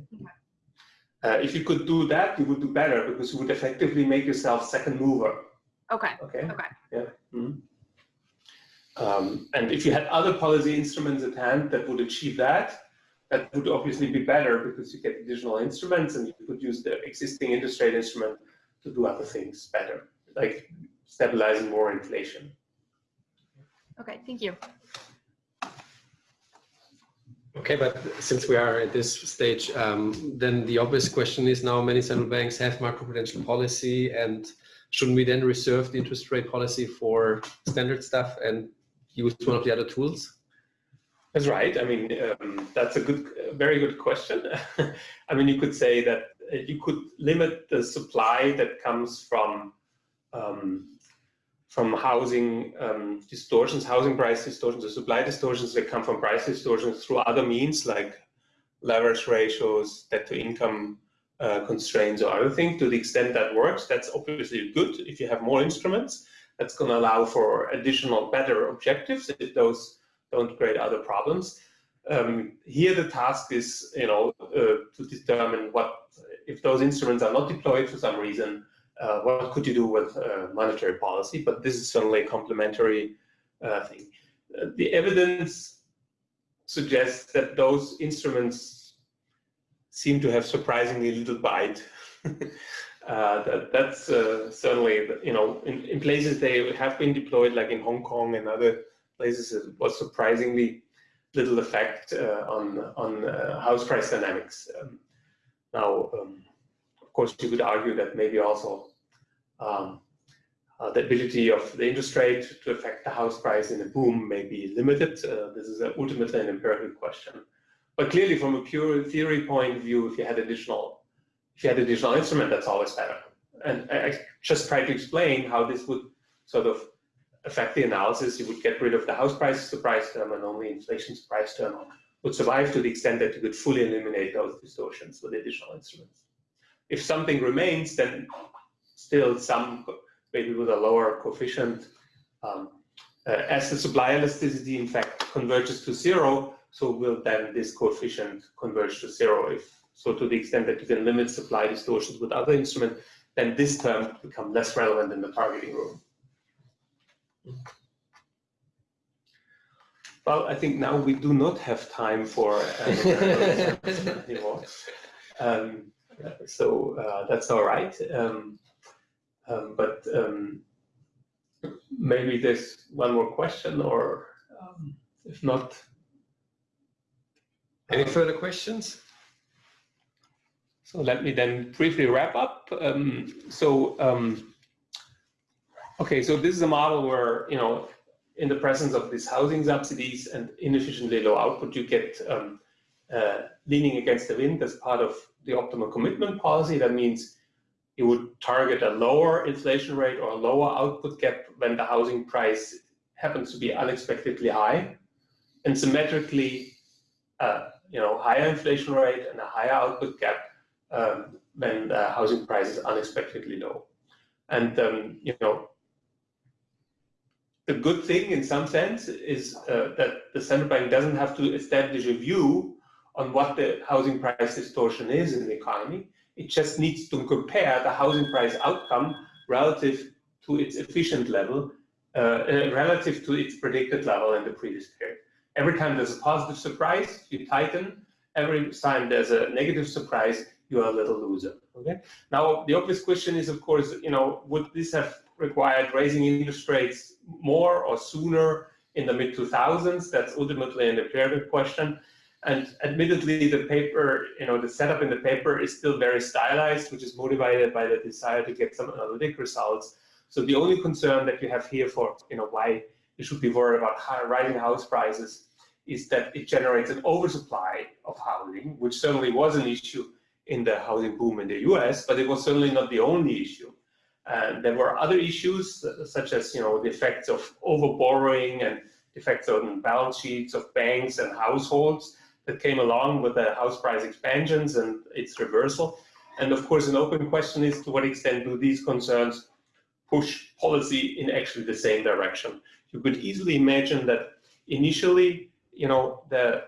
Speaker 2: Uh, if you could do that, you would do better because you would effectively make yourself second mover.
Speaker 3: Okay.
Speaker 2: Okay.
Speaker 3: Okay.
Speaker 2: Yeah. Mhm. Um, and if you had other policy instruments at hand that would achieve that, that would obviously be better because you get additional instruments and you could use the existing interest rate instrument to do other things better, like stabilizing more inflation.
Speaker 3: Okay. Thank you.
Speaker 1: Okay, but since we are at this stage, um, then the obvious question is now many central banks have macroprudential policy and shouldn't we then reserve the interest rate policy for standard stuff and use one of the other tools?
Speaker 2: That's right. I mean, um, that's a good, very good question. I mean, you could say that uh, you could limit the supply that comes from um, from housing um, distortions, housing price distortions, or supply distortions that come from price distortions through other means like leverage ratios, debt to income uh, constraints, or other things. To the extent that works, that's obviously good. If you have more instruments, that's going to allow for additional better objectives if those don't create other problems. Um, here the task is, you know, uh, to determine what, if those instruments are not deployed for some reason, uh, what could you do with uh, monetary policy? But this is certainly a complementary uh, thing. Uh, the evidence suggests that those instruments seem to have surprisingly little bite. Uh, that, that's certainly, you know, in, in places they have been deployed, like in Hong Kong and other places, it was surprisingly little effect uh, on on uh, house price dynamics. Um, now, um, of course, you could argue that maybe also um, uh, the ability of the interest rate to affect the house price in a boom may be limited. Uh, this is ultimately an empirical question. But clearly, from a pure theory point of view, if you had additional if you had additional instrument, that's always better. And I I just tried to explain how this would sort of affect the analysis. You would get rid of the house price surprise term and only inflation surprise term would survive to the extent that you could fully eliminate those distortions with additional instruments. If something remains, then still some, maybe with a lower coefficient, um, uh, as the supply elasticity in fact converges to zero, so will then this coefficient converge to zero. If so, to the extent that you can limit supply distortions with other instruments, then this term become less relevant in the targeting rule. Well, I think now we do not have time for anymore. Um, so uh, that's all right. Um, um, but um, maybe there's one more question, or um, if not,
Speaker 1: Any further questions?
Speaker 2: So let me then briefly wrap up. Um, so, um, okay, so this is a model where, you know, in the presence of these housing subsidies and inefficiently low output, you get um, uh, leaning against the wind as part of the optimal commitment policy. That means you would target a lower inflation rate or a lower output gap when the housing price happens to be unexpectedly high, and symmetrically, uh, you know, higher inflation rate and a higher output gap um, when the housing price is unexpectedly low. And um, you know, the good thing in some sense is uh, that the central bank doesn't have to establish a view on what the housing price distortion is in the economy. It just needs to compare the housing price outcome relative to its efficient level, uh, uh, relative to its predicted level in the previous period. Every time there's a positive surprise, you tighten. Every time there's a negative surprise, you are a little loser. Okay. Now the obvious question is, of course, you know, would this have required raising interest rates more or sooner in the mid 2000s? That's ultimately an empirical question. And admittedly, the paper, you know, the setup in the paper is still very stylized, which is motivated by the desire to get some analytic results. So the only concern that you have here for, you know, why you should be worried about rising house prices is that it generates an oversupply of housing, which certainly was an issue in the housing boom in the US, but it was certainly not the only issue. And there were other issues uh, such as you know the effects of overborrowing and effects on balance sheets of banks and households that came along with the house price expansions and its reversal. And of course, an open question is to what extent do these concerns push policy in actually the same direction? You could easily imagine that initially, you know, the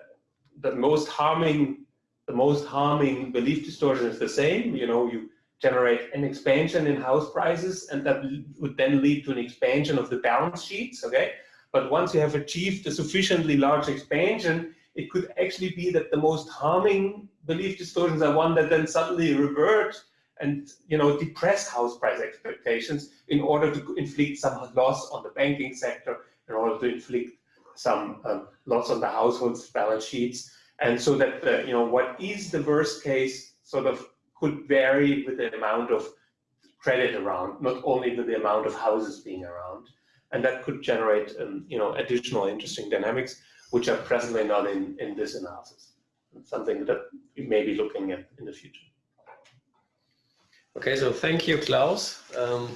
Speaker 2: the most harming the most harming belief distortion is the same. You know, you generate an expansion in house prices, and that would then lead to an expansion of the balance sheets. Okay, but once you have achieved a sufficiently large expansion, it could actually be that the most harming belief distortions are one that then suddenly revert and you know depress house price expectations in order to inflict some loss on the banking sector, in order to inflict some um, loss on the household's balance sheets, and so that the, you know what is the worst case sort of could vary with the amount of credit around, not only with the amount of houses being around, and that could generate um, you know additional interesting dynamics which are presently not in, in this analysis. It's something that we may be looking at in the future.
Speaker 1: Okay, so thank you, Klaus. Um,